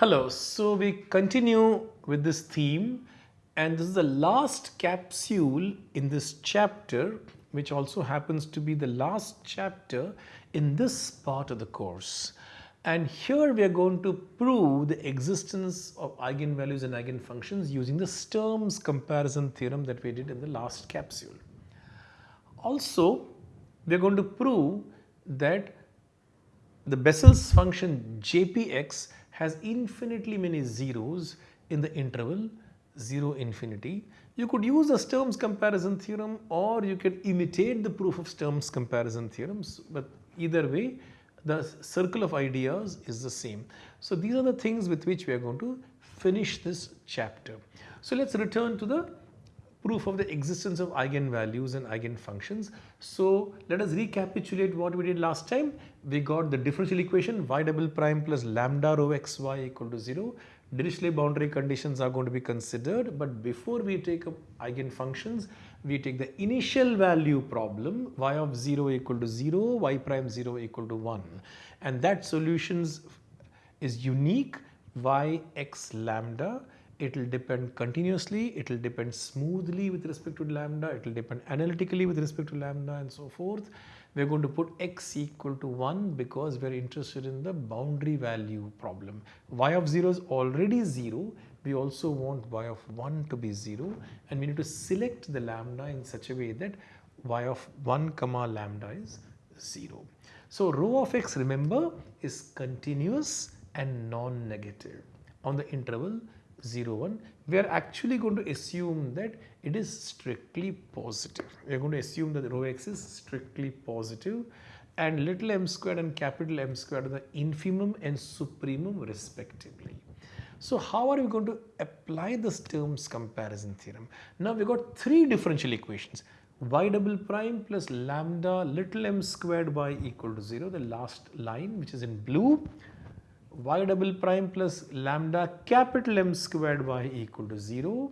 Hello, so we continue with this theme and this is the last capsule in this chapter which also happens to be the last chapter in this part of the course. And here we are going to prove the existence of eigenvalues and eigenfunctions using the Sturm's comparison theorem that we did in the last capsule. Also, we are going to prove that the Bessel's function Jpx has infinitely many zeros in the interval 0 infinity. You could use the Sturm's comparison theorem or you can imitate the proof of Sturm's comparison theorems but either way the circle of ideas is the same. So these are the things with which we are going to finish this chapter. So let's return to the proof of the existence of eigenvalues and eigenfunctions. So let us recapitulate what we did last time. We got the differential equation y double prime plus lambda rho xy equal to 0. Dirichlet boundary conditions are going to be considered but before we take up eigenfunctions we take the initial value problem y of 0 equal to 0 y prime 0 equal to 1 and that solutions is unique y x lambda it will depend continuously, it will depend smoothly with respect to lambda, it will depend analytically with respect to lambda and so forth. We are going to put x equal to 1 because we are interested in the boundary value problem. y of 0 is already 0, we also want y of 1 to be 0 and we need to select the lambda in such a way that y of 1 comma lambda is 0. So rho of x remember is continuous and non-negative on the interval 0 1 we are actually going to assume that it is strictly positive we are going to assume that rho x is strictly positive and little m squared and capital M squared are the infimum and supremum respectively. So how are we going to apply the Sturm's comparison theorem? Now we got three differential equations y double prime plus lambda little m squared y equal to 0 the last line which is in blue y double prime plus lambda capital M squared y equal to 0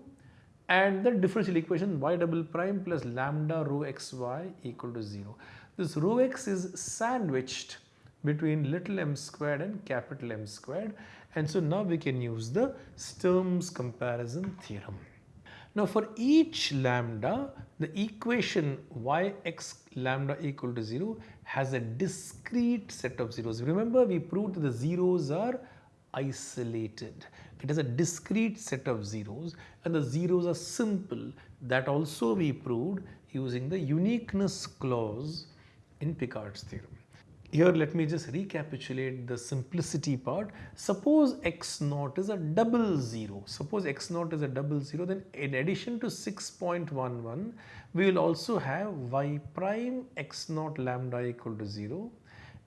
and the differential equation y double prime plus lambda rho xy equal to 0. This rho x is sandwiched between little m squared and capital M squared and so now we can use the Sturm's comparison theorem. Now for each lambda, the equation yx lambda equal to 0 has a discrete set of zeros. Remember we proved that the zeros are isolated. It has a discrete set of zeros and the zeros are simple. That also we proved using the uniqueness clause in Picard's theorem. Here let me just recapitulate the simplicity part. Suppose x naught is a double zero. Suppose x naught is a double zero then in addition to 6.11 we will also have y prime x naught lambda equal to 0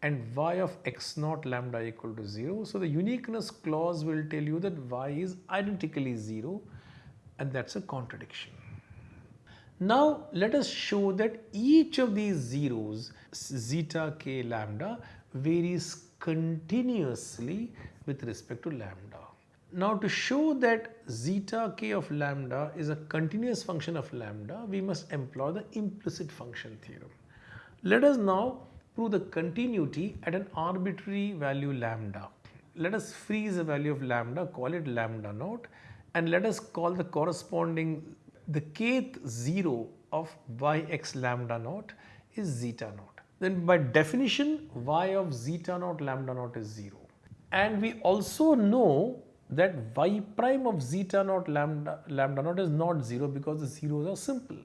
and y of x naught lambda equal to 0. So the uniqueness clause will tell you that y is identically 0 and that's a contradiction. Now let us show that each of these zeros zeta k lambda varies continuously with respect to lambda. Now to show that zeta k of lambda is a continuous function of lambda, we must employ the implicit function theorem. Let us now prove the continuity at an arbitrary value lambda. Let us freeze a value of lambda, call it lambda naught and let us call the corresponding the kth 0 of yx lambda naught is zeta naught. Then by definition y of zeta naught lambda naught is 0. And we also know that y prime of zeta naught lambda, lambda naught is not 0 because the zeros are simple.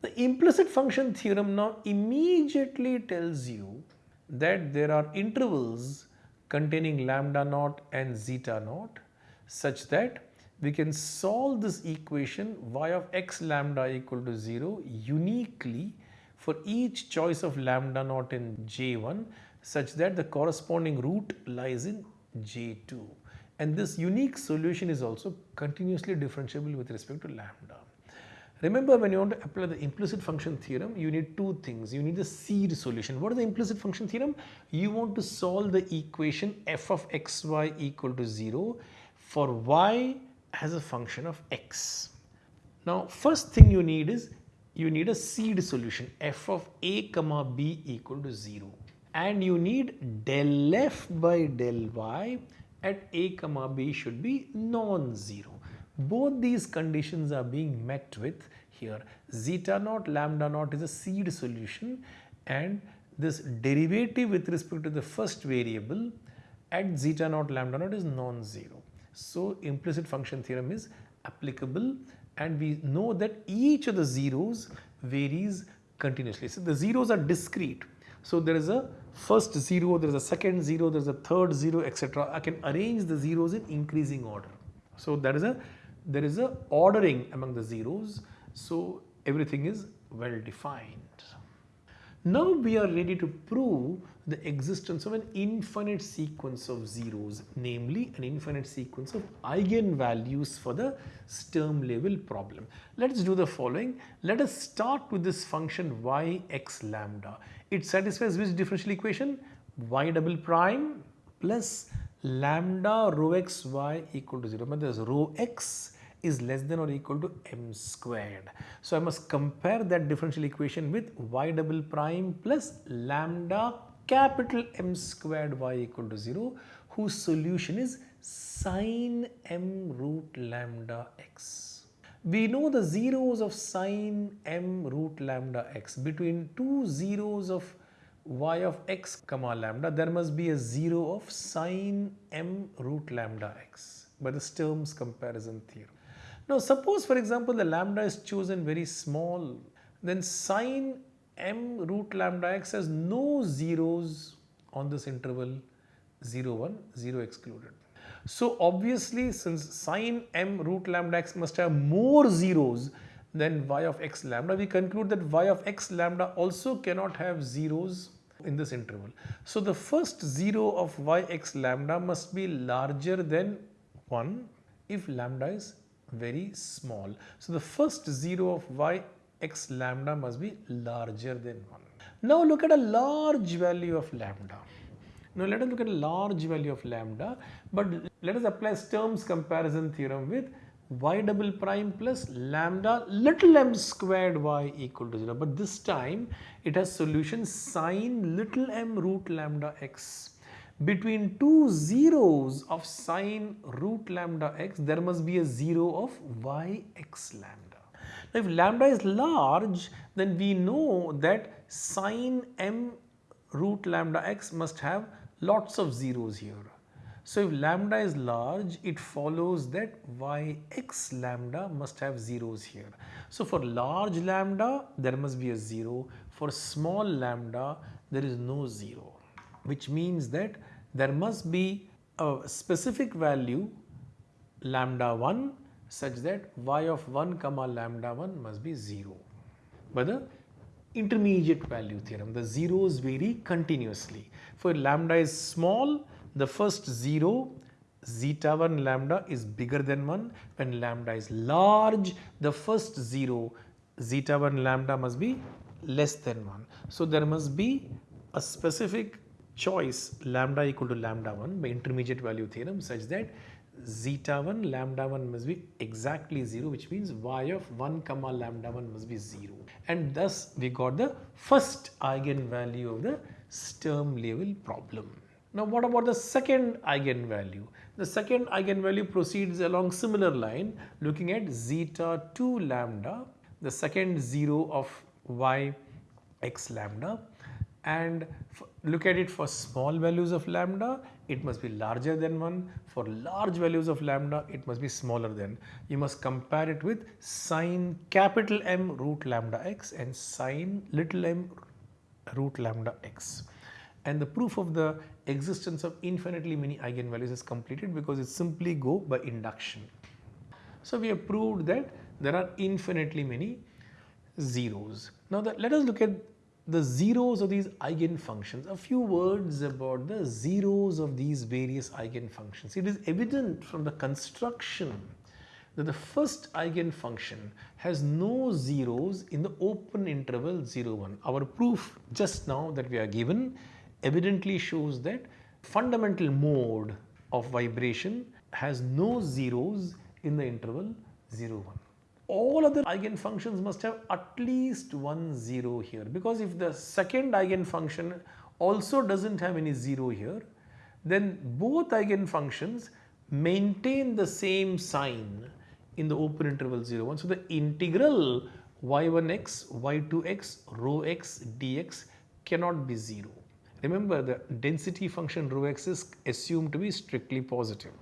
The implicit function theorem now immediately tells you that there are intervals containing lambda naught and zeta naught such that we can solve this equation y of x lambda equal to 0 uniquely for each choice of lambda naught in J1 such that the corresponding root lies in J2 and this unique solution is also continuously differentiable with respect to lambda. Remember when you want to apply the implicit function theorem, you need two things. You need the seed solution. What is the implicit function theorem? You want to solve the equation f of xy equal to 0 for y as a function of x. Now first thing you need is you need a seed solution f of a comma b equal to 0 and you need del f by del y at a comma b should be non-zero. Both these conditions are being met with here. Zeta naught lambda naught is a seed solution and this derivative with respect to the first variable at zeta naught lambda naught is non-zero. So implicit function theorem is applicable and we know that each of the zeros varies continuously. So the zeros are discrete. So there is a first zero, there is a second zero, there is a third zero, etc. I can arrange the zeros in increasing order. So there is a there is a ordering among the zeros. So everything is well defined. Now we are ready to prove the existence of an infinite sequence of zeros, namely an infinite sequence of eigenvalues for the Sturm Liouville problem. Let us do the following. Let us start with this function y x lambda. It satisfies which differential equation? y double prime plus lambda rho x y equal to 0. But there's rho x is less than or equal to m squared. So I must compare that differential equation with y double prime plus lambda capital M squared y equal to 0 whose solution is sine m root lambda x. We know the zeros of sine m root lambda x between two zeros of y of x comma lambda there must be a 0 of sine m root lambda x by the Sturm's comparison theorem. Now suppose for example the lambda is chosen very small then sine m root lambda x has no zeros on this interval 0 1 0 excluded. So obviously since sine m root lambda x must have more zeros than y of x lambda we conclude that y of x lambda also cannot have zeros in this interval. So the first 0 of y x lambda must be larger than 1 if lambda is very small. So the first 0 of y x lambda must be larger than 1. Now look at a large value of lambda. Now let us look at a large value of lambda but let us apply Sturm's comparison theorem with y double prime plus lambda little m squared y equal to 0 but this time it has solution sine little m root lambda x between two zeros of sine root lambda x, there must be a zero of y x lambda. Now, if lambda is large, then we know that sine m root lambda x must have lots of zeros here. So, if lambda is large, it follows that y x lambda must have zeros here. So, for large lambda, there must be a zero. For small lambda, there is no zero which means that there must be a specific value lambda 1 such that y of 1 comma lambda 1 must be 0. by the intermediate value theorem, the zeros vary continuously. For lambda is small, the first 0 zeta 1 lambda is bigger than 1. When lambda is large, the first 0 zeta 1 lambda must be less than 1. So there must be a specific choice lambda equal to lambda 1 by intermediate value theorem such that zeta 1 lambda 1 must be exactly 0 which means y of 1 comma lambda 1 must be 0 and thus we got the first eigenvalue of the Sturm Liouville problem. Now what about the second eigenvalue? The second eigenvalue proceeds along similar line looking at zeta 2 lambda the second 0 of y x lambda and look at it for small values of lambda it must be larger than 1 for large values of lambda it must be smaller than you must compare it with sine capital M root lambda x and sine little m root lambda x and the proof of the existence of infinitely many eigenvalues is completed because it simply go by induction. So we have proved that there are infinitely many zeros. Now let us look at the zeros of these eigenfunctions, a few words about the zeros of these various eigenfunctions. It is evident from the construction that the first eigenfunction has no zeros in the open interval 0, 1. Our proof just now that we are given evidently shows that fundamental mode of vibration has no zeros in the interval 0, 1 all other eigenfunctions must have at least one zero here because if the second eigenfunction also doesn't have any zero here then both eigenfunctions maintain the same sign in the open interval 0 1. So, the integral y1x, y2x, rho x dx cannot be 0. Remember the density function rho x is assumed to be strictly positive.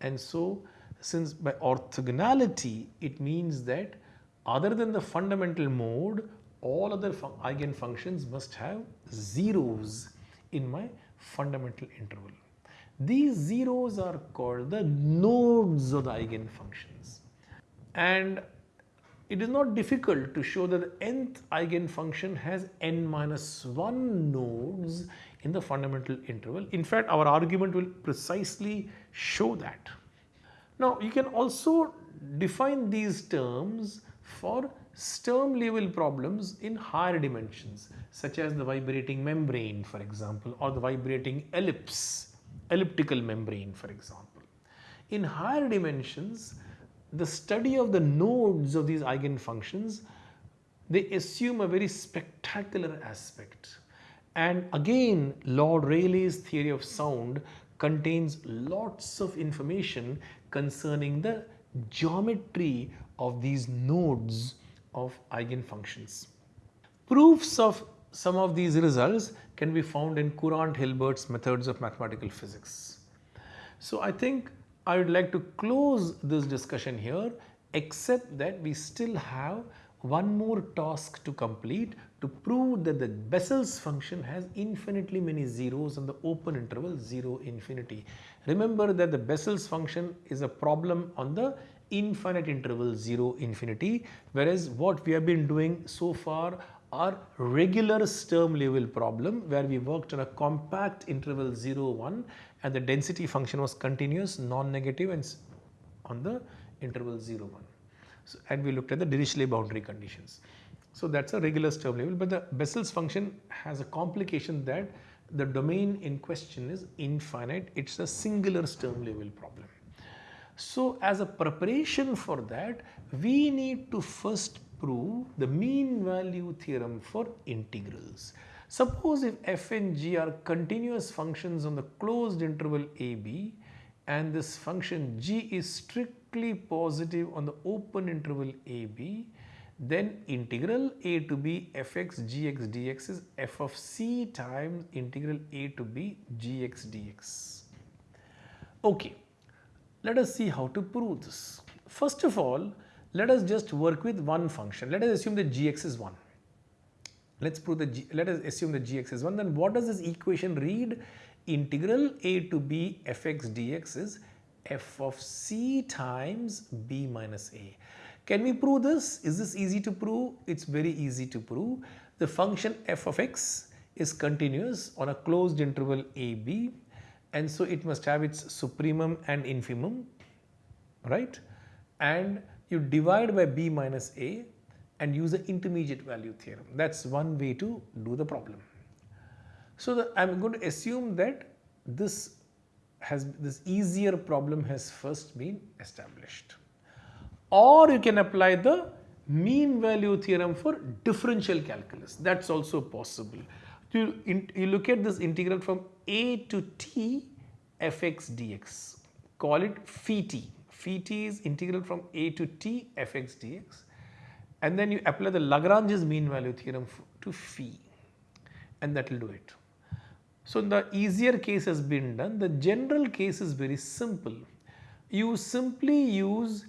And so, since by orthogonality it means that other than the fundamental mode all other eigenfunctions must have zeros in my fundamental interval. These zeros are called the nodes of the eigenfunctions and it is not difficult to show that the nth eigenfunction has n minus 1 nodes in the fundamental interval. In fact, our argument will precisely show that. Now, you can also define these terms for Sturm Liouville problems in higher dimensions such as the vibrating membrane for example or the vibrating ellipse, elliptical membrane for example. In higher dimensions, the study of the nodes of these eigenfunctions, they assume a very spectacular aspect. And again, Lord Rayleigh's theory of sound contains lots of information concerning the geometry of these nodes of eigenfunctions. Proofs of some of these results can be found in Courant Hilbert's methods of mathematical physics. So I think I would like to close this discussion here except that we still have one more task to complete to prove that the Bessel's function has infinitely many zeros on the open interval 0 infinity. Remember that the Bessel's function is a problem on the infinite interval 0 infinity whereas what we have been doing so far are regular Sturm Liouville problem where we worked on a compact interval 0 1 and the density function was continuous non-negative and on the interval 0 1. So, and we looked at the Dirichlet boundary conditions. So, that is a regular Sturm Liouville but the Bessel's function has a complication that the domain in question is infinite it is a singular Sturm Liouville problem. So, as a preparation for that we need to first prove the mean value theorem for integrals. Suppose if f and g are continuous functions on the closed interval ab and this function g is strictly positive on the open interval ab then integral a to b fx gx dx is f of c times integral a to b gx dx. Okay, let us see how to prove this. First of all, let us just work with one function. Let us assume that gx is 1. Let's prove the g, let us assume that gx is 1. Then what does this equation read? Integral a to b fx dx is f of c times b minus a. Can we prove this? Is this easy to prove? It's very easy to prove. The function f of x is continuous on a closed interval ab and so it must have its supremum and infimum right and you divide by b minus a and use the intermediate value theorem. That is one way to do the problem. So, I am going to assume that this has this easier problem has first been established or you can apply the mean value theorem for differential calculus that is also possible. You, in, you look at this integral from a to t fx dx call it phi t. Phi t is integral from a to t fx dx and then you apply the Lagrange's mean value theorem to phi and that will do it. So, the easier case has been done, the general case is very simple. You simply use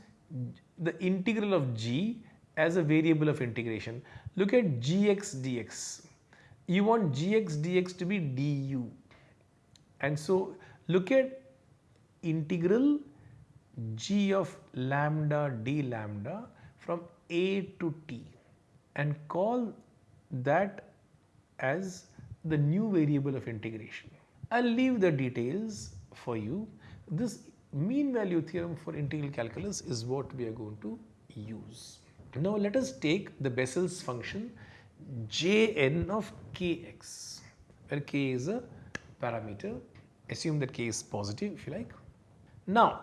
the integral of g as a variable of integration. Look at gx dx. You want gx dx to be du and so look at integral g of lambda d lambda from a to t and call that as the new variable of integration. I will leave the details for you. This mean value theorem for integral calculus is what we are going to use. Now let us take the Bessel's function Jn of kx where k is a parameter assume that k is positive if you like. Now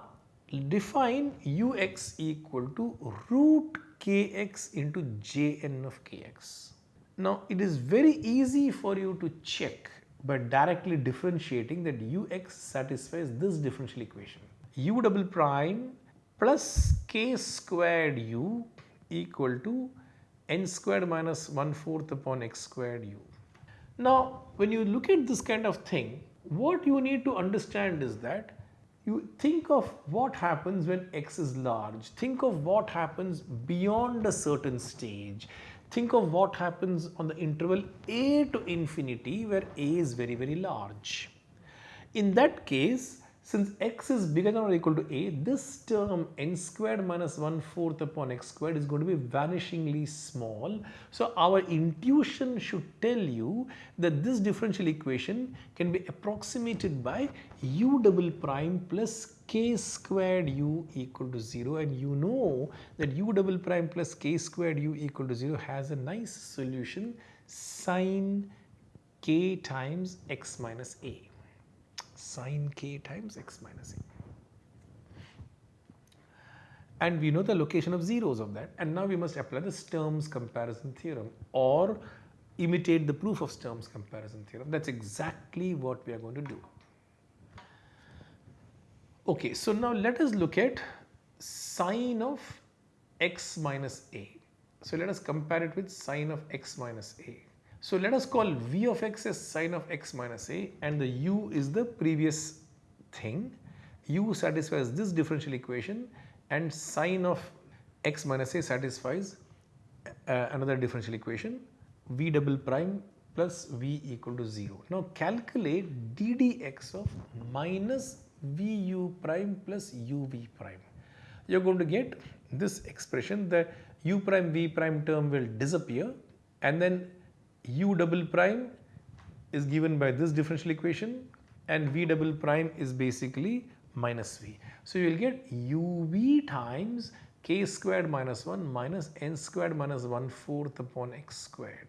define ux equal to root kx into jn of kx. Now it is very easy for you to check by directly differentiating that ux satisfies this differential equation. U double prime plus k squared u equal to n squared minus 1 fourth upon x squared u. Now, when you look at this kind of thing, what you need to understand is that you think of what happens when x is large, think of what happens beyond a certain stage, think of what happens on the interval a to infinity where a is very very large. In that case, since x is bigger than or equal to a, this term n squared minus 1 fourth upon x squared is going to be vanishingly small. So our intuition should tell you that this differential equation can be approximated by u double prime plus k squared u equal to 0 and you know that u double prime plus k squared u equal to 0 has a nice solution. Sine k times x minus a sine k times x minus a. And we know the location of zeros of that and now we must apply the Sturm's comparison theorem or imitate the proof of Sturm's comparison theorem. That's exactly what we are going to do. Okay, so now let us look at sine of x minus a. So let us compare it with sine of x minus a. So let us call v of x as sine of x minus a and the u is the previous thing. u satisfies this differential equation and sine of x minus a satisfies uh, another differential equation v double prime plus v equal to 0. Now calculate ddx of minus vu prime plus uv prime. You are going to get this expression the u prime v prime term will disappear and then u double prime is given by this differential equation and v double prime is basically minus v. So you will get uv times k squared minus 1 minus n squared minus 1 fourth upon x squared.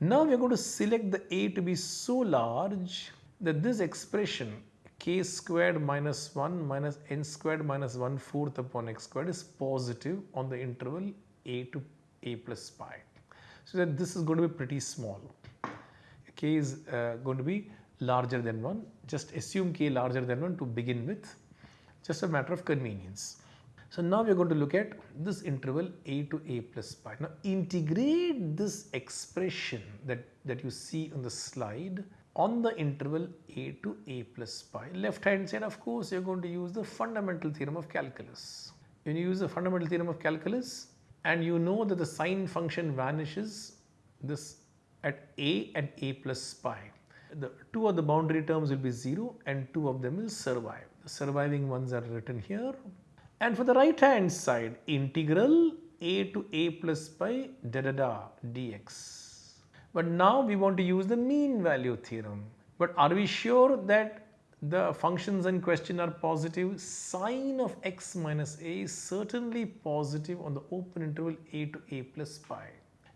Now we are going to select the a to be so large that this expression k squared minus 1 minus n squared minus 1 fourth upon x squared is positive on the interval a to a plus pi so that this is going to be pretty small. k is uh, going to be larger than 1. Just assume k larger than 1 to begin with, just a matter of convenience. So now we are going to look at this interval a to a plus pi. Now integrate this expression that, that you see on the slide on the interval a to a plus pi. Left hand side of course you are going to use the fundamental theorem of calculus. When you use the fundamental theorem of calculus, and you know that the sine function vanishes this at a and a plus pi. The two of the boundary terms will be 0 and two of them will survive. The surviving ones are written here. And for the right hand side, integral a to a plus pi da da da dx. But now we want to use the mean value theorem. But are we sure that the functions in question are positive, sine of x minus a is certainly positive on the open interval a to a plus pi.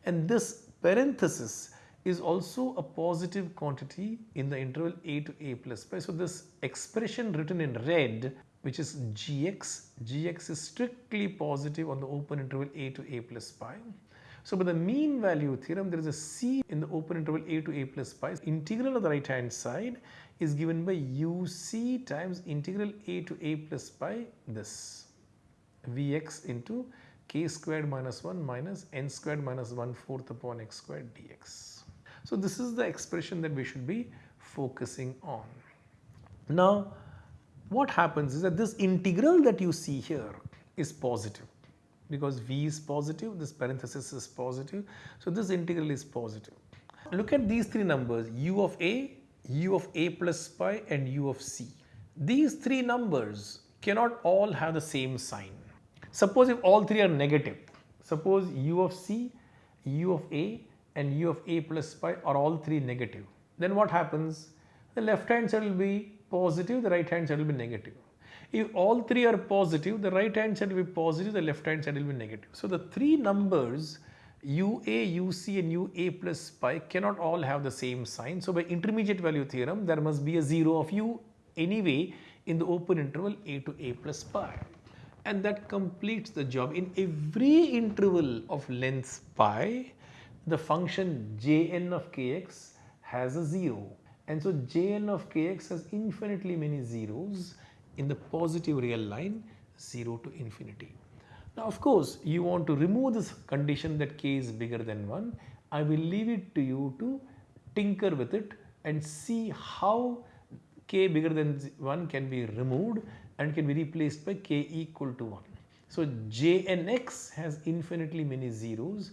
And this parenthesis is also a positive quantity in the interval a to a plus pi. So this expression written in red which is gx, gx is strictly positive on the open interval a to a plus pi. So by the mean value theorem there is a c in the open interval a to a plus pi. Integral on the right hand side is given by uc times integral a to a plus pi this vx into k squared minus 1 minus n squared minus 1 fourth upon x squared dx. So this is the expression that we should be focusing on. Now what happens is that this integral that you see here is positive because v is positive, this parenthesis is positive. So this integral is positive. Look at these three numbers u of a, u of a plus pi and u of c. These three numbers cannot all have the same sign. Suppose if all three are negative, suppose u of c, u of a and u of a plus pi are all three negative, then what happens? The left hand side will be positive, the right hand side will be negative. If all three are positive, the right hand side will be positive, the left hand side will be negative. So the three numbers UA, UC and UA plus pi cannot all have the same sign. So by intermediate value theorem, there must be a 0 of U anyway in the open interval A to A plus pi. And that completes the job. In every interval of length pi, the function jn of kx has a 0 and so Jn of kx has infinitely many zeros in the positive real line 0 to infinity. Now of course you want to remove this condition that k is bigger than 1. I will leave it to you to tinker with it and see how k bigger than 1 can be removed and can be replaced by k equal to 1. So Jnx has infinitely many zeros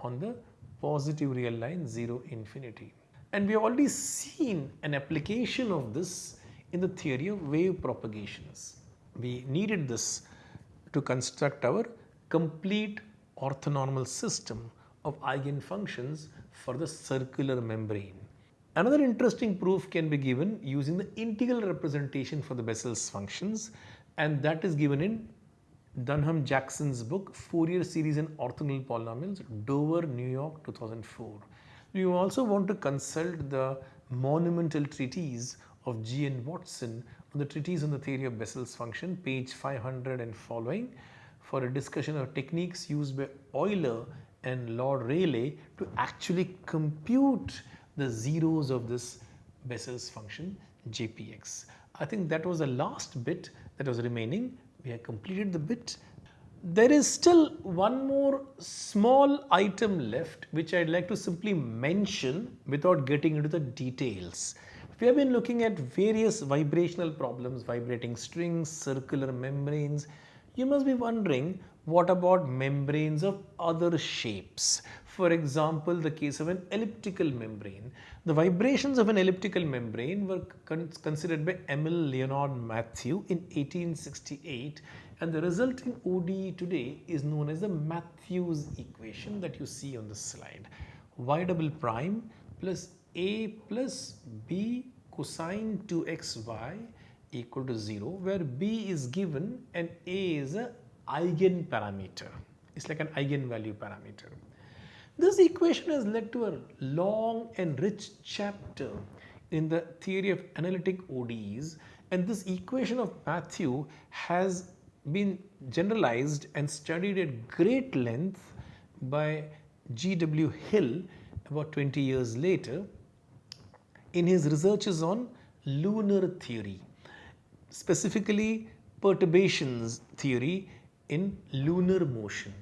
on the positive real line 0 infinity. And we have already seen an application of this in the theory of wave propagations. We needed this to construct our complete orthonormal system of eigenfunctions for the circular membrane. Another interesting proof can be given using the integral representation for the Bessel's functions and that is given in Dunham Jackson's book Fourier series in orthogonal polynomials Dover New York 2004. You also want to consult the monumental treatise of G. N. Watson on the treatise on the theory of Bessel's function page 500 and following for a discussion of techniques used by Euler and Lord Rayleigh to actually compute the zeros of this Bessel's function JPX. I think that was the last bit that was remaining. We have completed the bit. There is still one more small item left which I'd like to simply mention without getting into the details. We have been looking at various vibrational problems, vibrating strings, circular membranes. You must be wondering what about membranes of other shapes? For example, the case of an elliptical membrane. The vibrations of an elliptical membrane were con considered by Émile Léonard Mathieu in 1868 and the resulting ODE today is known as the Mathieu's equation that you see on the slide. Y double prime plus a plus b cosine 2xy equal to 0 where b is given and a is a eigenparameter. It's like an eigenvalue parameter. This equation has led to a long and rich chapter in the theory of analytic ODEs and this equation of Mathieu has been generalized and studied at great length by G.W. Hill about 20 years later in his researches on lunar theory, specifically perturbations theory in lunar motion.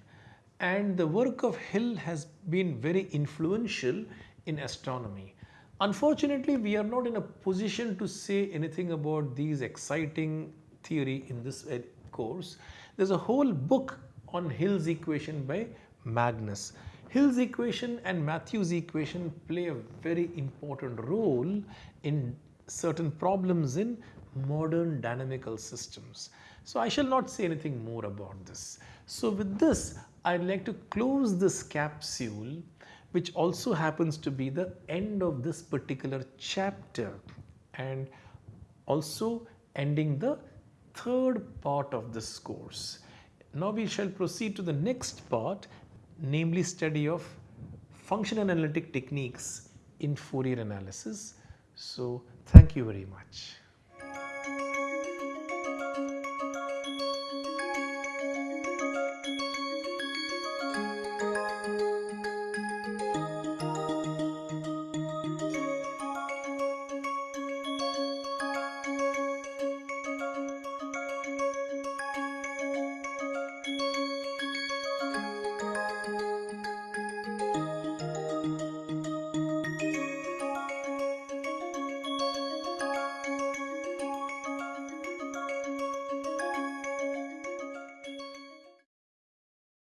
And the work of Hill has been very influential in astronomy. Unfortunately, we are not in a position to say anything about these exciting theory in this uh, course. There's a whole book on Hill's equation by Magnus. Hill's equation and Mathieu's equation play a very important role in certain problems in modern dynamical systems. So I shall not say anything more about this. So with this, I'd like to close this capsule which also happens to be the end of this particular chapter and also ending the third part of this course. Now we shall proceed to the next part namely study of function analytic techniques in Fourier analysis. So thank you very much.